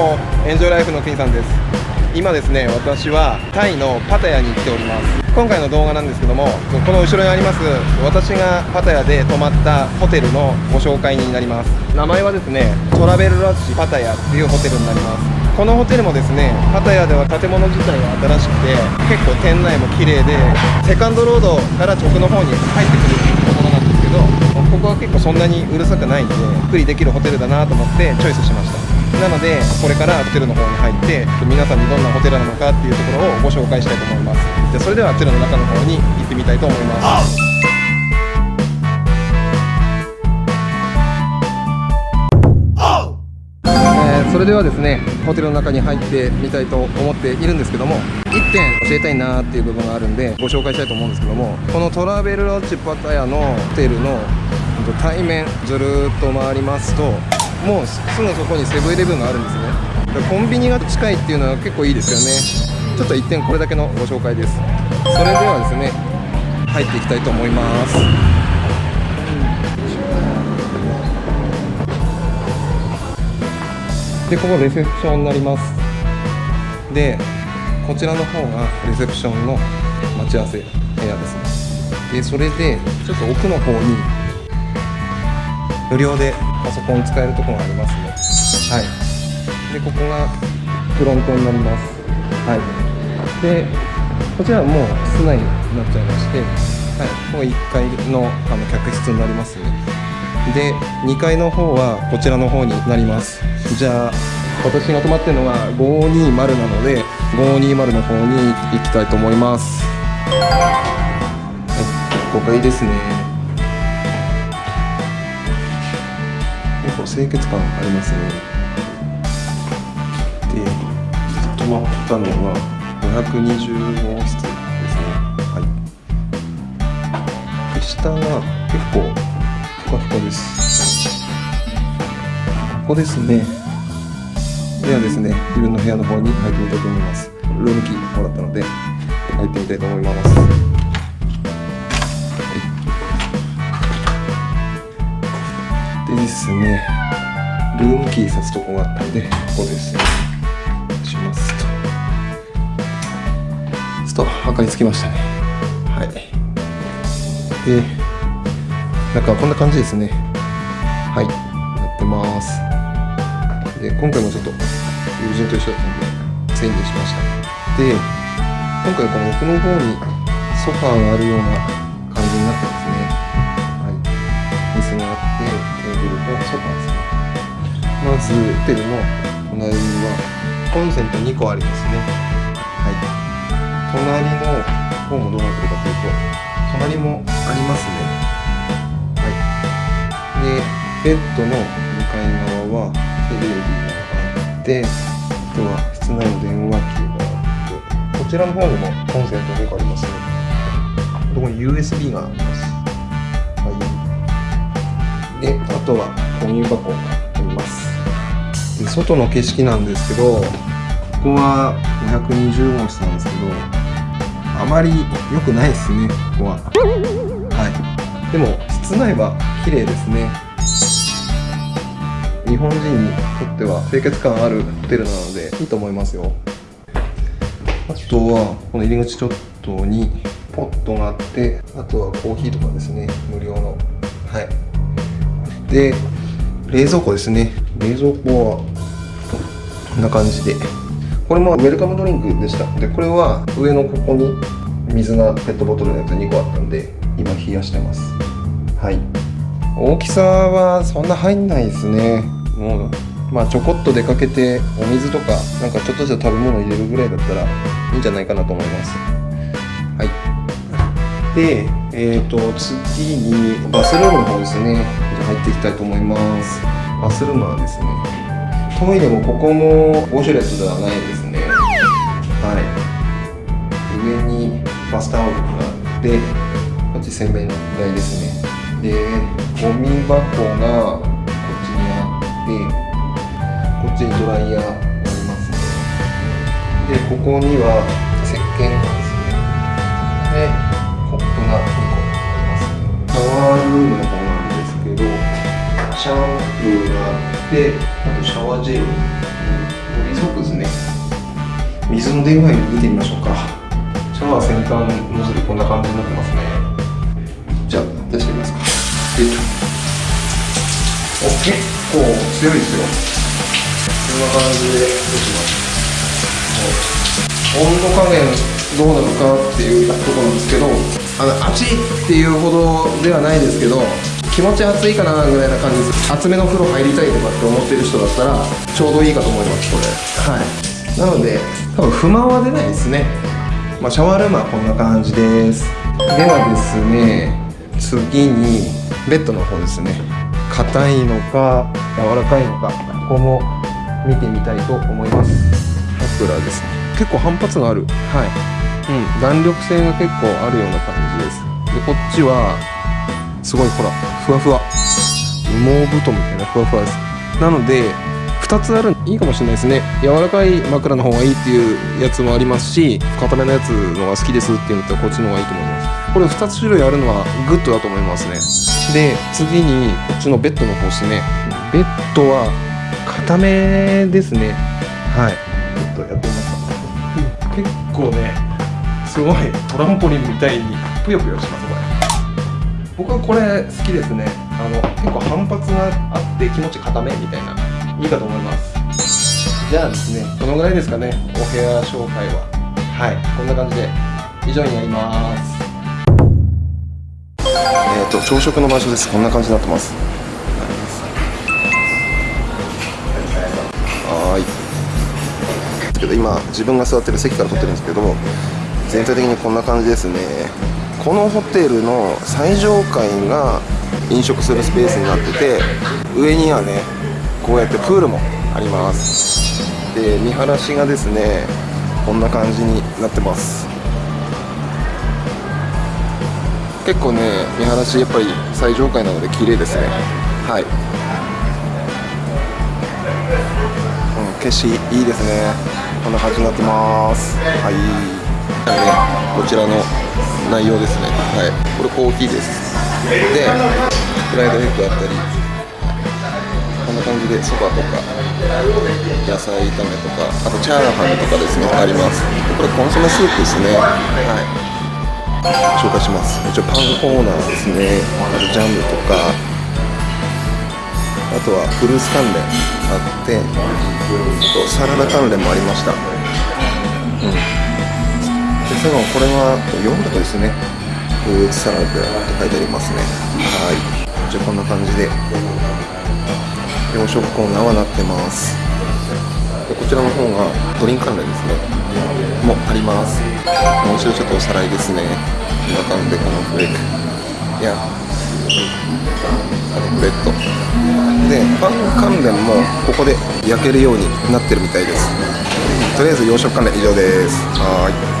もエンジョイライフの国さんです。今ですね私はタイのパタヤに来ております。今回の動画なんですけどもこの後ろにあります私がパタヤで泊まったホテルのご紹介になります。名前はですねトラベルラッチパタヤっていうホテルになります。このホテルもですねパタヤでは建物自体は新しくて結構店内も綺麗でセカンドロードから直の方に入ってくるところなんですけどここは結構そんなにうるさくないんでゆっくりできるホテルだなと思ってチョイスしました。なのでこれからホテルの方に入って皆さんにどんなホテルなのかっていうところをご紹介したいと思います。じゃそれではホテルの中の方に行ってみたいと思います。それではですねホテルの中に入ってみたいと思っているんですけども1点教えたいなっていう部分があるんでご紹介したいと思うんですけどもこのトラベルロッチパタヤのホテルの対面ずるっと回りますともうすぐそこにセブンイレブンがあるんですね。コンビニが近いっていうのは結構いいですよね。ちょっと1点これだけのご紹介です。それではですね入っていきたいと思います。でここレセプションになります。でこちらの方がレセプションの待ち合わせ部屋ですね。でそれでちょっと奥の方に無料でパソコン使えるところがありますねはい。でここがフロントになります。はい。でこちらはもう室内になっちゃいましてはい。もう1階のあの客室になります。ねで2階の方はこちらの方になります。じゃあ私が泊まってるのが520なので520の方に行きたいと思います。はい。5階ですね。清潔感ありますね。で泊まったのは520号室ですね。はい。で下が結構ふかふかです。ここですね。ではですね。自分の部屋の方に入ってみたいと思います。ルームキーもらったので入ってみたいと思います。ですね。ルームキーさすとこがあったんでここですねしますと。ちょっと測りつきましたね。はい。で中はこんな感じですね。はい。やってます。で今回もちょっと友人と一緒だったんで整理しました。で今回この奥の方にソファーがあるようなホテルの隣にはコンセント2個ありますね。はい。隣の方もどうなってるかというと隣もありますね。はい。でベッドの向かい側はテレビがあってあとは室内の電話機があってこちらの方にもコンセント2個ありますね。ここに USB があります。はい。であとはゴミ箱。外の景色なんですけどここは520号室なんですけどあまり良くないですねここは。はい。でも室内は綺麗ですね。日本人にとっては清潔感あるホテルなのでいいと思いますよ。あとはこの入り口ちょっとにポットがあってあとはコーヒーとかですね無料の。はい。で冷蔵庫ですね。冷蔵庫はんな感じで。これもウェルカムドリンクでした。でこれは上のここに水がペットボトルのやつ2個あったんで今冷やしてます。はい。大きさはそんな入んないですね。もうまあちょこっと出かけてお水とかなんかちょっとした食べ物入れるぐらいだったらいいんじゃないかなと思います。はい。でえっ、ー、と次にバスルームの方ですね。入っていきたいと思います。バスルームはですねトイレもここもウォシュレットではないですね。はい。上にバスタオルがあってこっち洗面台ですね。でゴミ箱がこっちにあってこっちにドライヤーありますね。でここにはけどシャンプーがあってあとシャワージェルも水の出具合見てみましょうか。シャワー先端ノズルこんな感じになってますね。じゃあ出してみますか。お結構強いですよ。こんな感じで出します。温度加減どうなのかっていうところなんですけどあの熱いっていうほどではないですけど気持ち熱いかなぐらいな感じです。厚めの風呂入りたいとかって思ってる人だったらちょうどいいかと思いますこれ。はい。なので多分不満は出ないですね。まあ、シャワールームはこんな感じです。ではですね次にベッドの方ですね。硬いのか柔らかいのかここも見てみたいと思います。枕ですね。結構反発のある。はい。うん。弾力性が結構あるような感じです。でこっちはすごいほらふわふわ。羽毛布団みたいなふわふわです。なので2つあるいいかもしれないですね。柔らかい枕の方がいいっていうやつもありますし硬めのやつのが好きですっていうんだったらこっちの方がいいと思います。これ2つ種類あるのはグッドだと思いますね。で次にこっちのベッドの方ですね。ベッドは硬めですね。はい。ちょっとやってみます。か結構ねすごいトランポリンみたいにぷよぷよします僕はこれ好きですね。あの結構反発があって気持ち硬めみたいないいかと思います。じゃあですねこのぐらいですかね。お部屋紹介は。はい。こんな感じで以上になります。えっ、ー、と朝食の場所です。こんな感じになってます。はい。けど今自分が座ってる席から撮ってるんですけど全体的にこんな感じですね。このホテルの最上階が飲食するスペースになってて上にはねこうやってプールもあります。で見晴らしがですねこんな感じになってます。結構ね見晴らしやっぱり最上階なので綺麗ですね。はい、うん、景色いいですね。こんな感じになってます。はい、ね、こちらの内容ですね。はい。これコーヒーです。でフライドエッグあったり。こんな感じでそばとか野菜炒めとかあとチャーハンとかですね。あります。これコンソメスープですね。はい。紹介します。一応パンコーナーですね。あとジャムとかあとはフルーツ関連あってあとサラダ関連もありました。うん。で最後これはヨーグルトですね。フルーツサラダって書いてありますね。はい。じゃあこんな感じで洋食コーナーはなってます。でこちらの方がドリンク関連ですね。もあります。もう一度ちょっとおさらいですね。こんな感じでこのフレーク。いや。あとブレッド。でパン関連もここで焼けるようになってるみたいです。とりあえず洋食関連以上です。はい。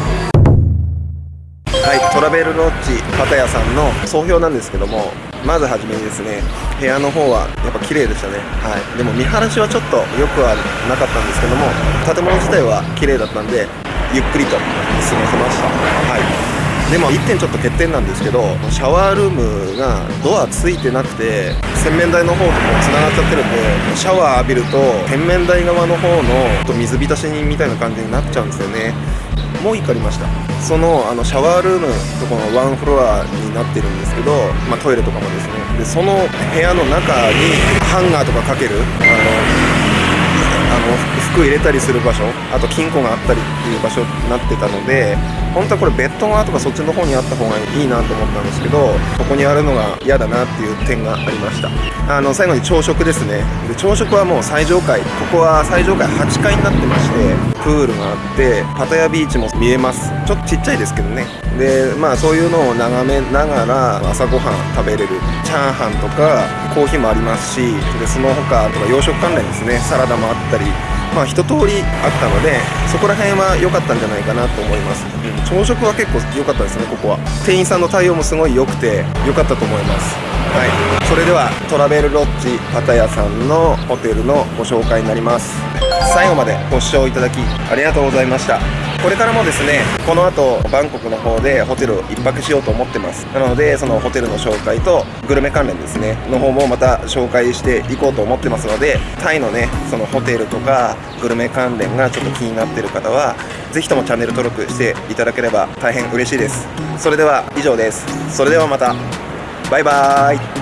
はい、トラベルロッジパタヤさんの総評なんですけどもまずはじめにですね部屋の方はやっぱ綺麗でしたね。はい。でも見晴らしはちょっと良くはなかったんですけども建物自体は綺麗だったんでゆっくりと過ごせました。はい。でも1点ちょっと欠点なんですけどシャワールームがドアついてなくて洗面台の方ともつながっちゃってるんでシャワー浴びると洗面台側の方の水浸しにみたいな感じになっちゃうんですよね。も怒りました。そのあのシャワールームとこのワンフロアになってるんですけど、まあ、トイレとかもですね。でその部屋の中にハンガーとかかけるあの服入れたりする場所あと金庫があったりっていう場所になってたので本当はこれベッド側とかそっちの方にあった方がいいなと思ったんですけどここにあるのが嫌だなっていう点がありました。あの最後に朝食ですね。で朝食はもう最上階ここは最上階8階になってましてプールがあってパタヤビーチも見えます。ちょっとちっちゃいですけどね。でまあそういうのを眺めながら朝ごはん食べれる。チャーハンとかコーヒーもありますしでその他とか洋食関連ですね。サラダもあったり City. まあ一通りあったのでそこら辺は良かったんじゃないかなと思います、うん、朝食は結構良かったですねここは。店員さんの対応もすごい良くて良かったと思います。はい。それではトラベルロッジパタヤさんのホテルのご紹介になります。最後までご視聴いただきありがとうございました。これからもですねこの後バンコクの方でホテルを1泊しようと思ってます。なのでそのホテルの紹介とグルメ関連ですねの方もまた紹介していこうと思ってますのでタイのねそのホテルとかグルメ関連がちょっと気になってる方はぜひともチャンネル登録していただければ大変嬉しいです。それでは以上です。それではまた。バイバーイ。